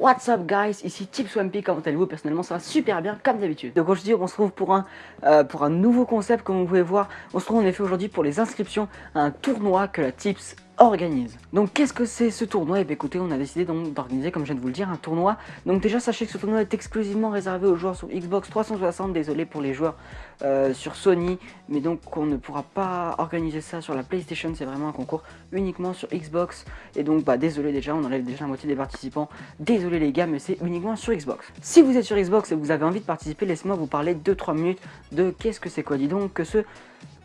What's up guys, ici Tipswampy, comment allez-vous? Personnellement ça va super bien comme d'habitude. Donc aujourd'hui on se retrouve pour un, euh, pour un nouveau concept comme vous pouvez voir. On se retrouve en effet aujourd'hui pour les inscriptions à un tournoi que la Tips organise. Donc qu'est-ce que c'est ce tournoi? Et eh bien écoutez, on a décidé donc d'organiser, comme je viens de vous le dire, un tournoi. Donc déjà sachez que ce tournoi est exclusivement réservé aux joueurs sur Xbox 360, désolé pour les joueurs euh, sur Sony, mais donc on ne pourra pas organiser ça sur la PlayStation, c'est vraiment un concours uniquement sur Xbox. Et donc bah désolé déjà, on enlève déjà la moitié des participants. Désolé les gars, mais c'est uniquement sur Xbox. Si vous êtes sur Xbox et vous avez envie de participer, laissez-moi vous parler 2-3 minutes de qu'est-ce que c'est quoi, dis donc, que ce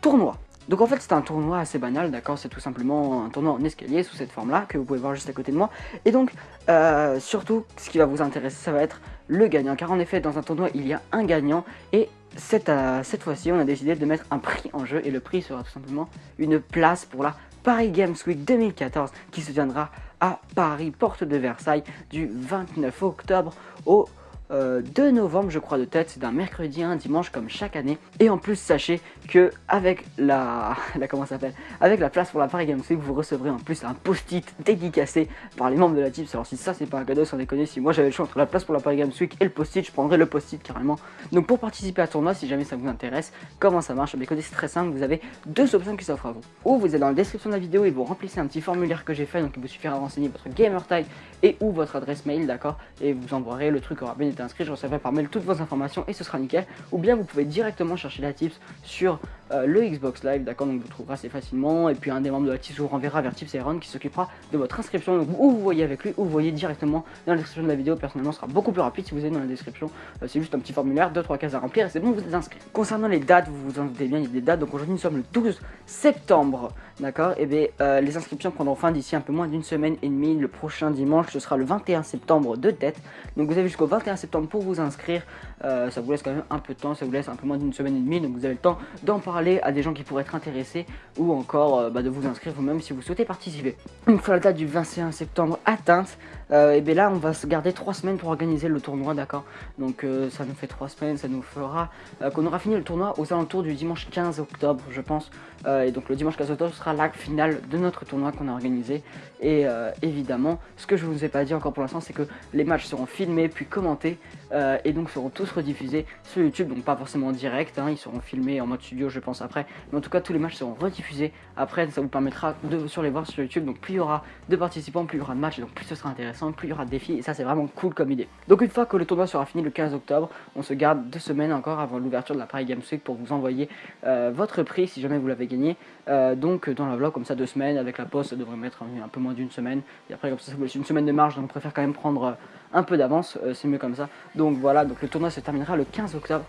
tournoi. Donc en fait c'est un tournoi assez banal, d'accord? C'est tout simplement un tournoi en escalier sous cette forme-là, que vous pouvez voir juste à côté de moi. Et donc, euh, surtout, ce qui va vous intéresser, ça va être le gagnant. Car en effet, dans un tournoi, il y a un gagnant. Et cette, euh, cette fois-ci, on a décidé de mettre un prix en jeu. Et le prix sera tout simplement une place pour la Paris Games Week 2014, qui se tiendra à Paris, porte de Versailles, du 29 octobre au 2 euh, novembre je crois de tête, c'est d'un mercredi à un dimanche comme chaque année. Et en plus sachez que avec la, comment s'appelle, avec la place pour la Paris Games Week, vous recevrez en plus un post-it dédicacé par les membres de la team. Alors si ça c'est pas un cadeau sans déconner, si moi j'avais le choix entre la place pour la Paris Games Week et le post-it, je prendrais le post-it carrément. Donc pour participer à tournoi, si jamais ça vous intéresse, comment ça marche? Mais c'est très simple, vous avez deux options qui s'offrent à vous. Ou vous êtes dans la description de la vidéo et vous remplissez un petit formulaire que j'ai fait, donc il vous suffira de renseigner votre gamer tag et ou votre adresse mail, d'accord? Et vous envoierez le truc aura bien inscrit, je recevrai par mail toutes vos informations et ce sera nickel. Ou bien vous pouvez directement chercher la tips sur euh, le Xbox Live, d'accord Donc vous trouverez assez facilement. Et puis un des membres de la tips vous renverra vers Tips Iron qui s'occupera de votre inscription. Donc ou vous voyez avec lui, ou vous voyez directement dans la description de la vidéo. Personnellement, ce sera beaucoup plus rapide si vous êtes dans la description. Euh, c'est juste un petit formulaire, 2-3 cases à remplir et c'est bon, vous êtes inscrit. Concernant les dates, vous vous en doutez bien, il y a des dates. Donc aujourd'hui, nous sommes le 12 septembre, d'accord Et bien euh, les inscriptions prendront fin d'ici un peu moins d'une semaine et demie. Le prochain dimanche, ce sera le 21 septembre de tête. Donc vous avez jusqu'au 21 septembre pour vous inscrire. Ça vous laisse quand même un peu de temps, ça vous laisse un peu moins d'une semaine et demie. Donc vous avez le temps d'en parler à des gens qui pourraient être intéressés ou encore euh, bah, de vous inscrire vous-même si vous souhaitez participer. Une fois la date du 21 septembre atteinte, et bien là on va se garder trois semaines pour organiser le tournoi, d'accord? Donc ça nous fait trois semaines, ça nous fera qu'on aura fini le tournoi aux alentours du dimanche 15 octobre, je pense. et donc le dimanche 15 octobre sera l'acte final de notre tournoi qu'on a organisé. Et évidemment, ce que je vous ai pas dit encore pour l'instant, c'est que les matchs seront filmés puis commentés euh, et donc seront tous rediffusés sur YouTube, donc pas forcément en direct, hein, ils seront filmés en mode studio je pense après, mais en tout cas tous les matchs seront rediffusés après, ça vous permettra de sur les voir sur YouTube, donc plus il y aura de participants, plus il y aura de matchs, donc plus ce sera intéressant, plus il y aura de défis, et ça c'est vraiment cool comme idée. Donc une fois que le tournoi sera fini le 15 octobre, on se garde deux semaines encore avant l'ouverture de la Paris Games Week pour vous envoyer euh, votre prix si jamais vous l'avez gagné, euh, donc dans la vlog comme ça deux semaines, avec la poste ça devrait mettre un, peu moins d'une semaine, et après comme ça ça vous laisse une semaine de marge, donc on préfère quand même prendre un peu d'avance, c'est mieux comme ça. Donc voilà, donc le tournoi se terminera le 15 octobre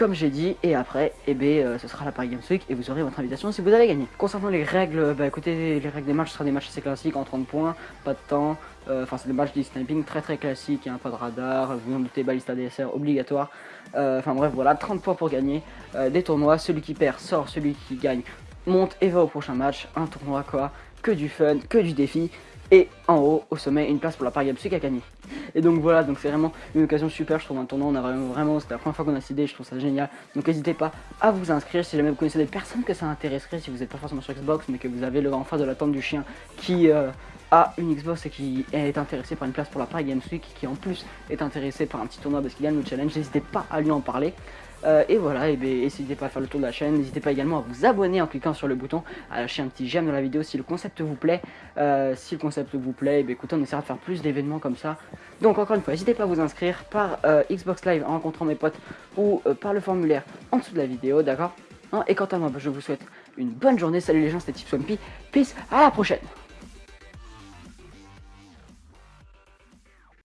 comme j'ai dit, et après, eh ben, euh, ce sera la Paris Games Week et vous aurez votre invitation si vous avez gagné. Concernant les règles, bah écoutez, les règles des matchs, ce sera des matchs assez classiques en 30 points, pas de temps, euh, enfin c'est des matchs de sniping très très classiques, a pas de radar, vous en doutez, balista DSR obligatoire, euh, enfin bref voilà, 30 points pour gagner, des tournois, celui qui perd sort, celui qui gagne monte et va au prochain match, un tournoi quoi, que du fun, que du défi, et en haut, au sommet, une place pour la Paris à gagner. Et donc voilà, donc c'est vraiment une occasion super, je trouve un tournoi, on a vraiment, vraiment c'était la première fois qu'on a décidé, je trouve ça génial. Donc n'hésitez pas à vous inscrire si jamais vous connaissez des personnes que ça intéresserait, si vous n'êtes pas forcément sur Xbox, mais que vous avez le en face de la tente du chien qui euh, a une Xbox et qui est intéressé par une place pour la Paris Games Week, qui en plus est intéressé par un petit tournoi parce qu'il gagne le challenge, n'hésitez pas à lui en parler. Euh, et voilà, et ben, n'hésitez pas à faire le tour de la chaîne, n'hésitez pas également à vous abonner en cliquant sur le bouton, à lâcher un petit j'aime dans la vidéo si le concept vous plaît. Euh, si le concept vous plaît, et ben, écoutez, on essaiera de faire plus d'événements comme ça. Donc encore une fois, n'hésitez pas à vous inscrire par euh, Xbox Live en rencontrant mes potes ou par le formulaire en dessous de la vidéo, d'accord? Hein, Et quant à moi, ben, je vous souhaite une bonne journée. Salut les gens, c'était Tipswampy. Peace, à la prochaine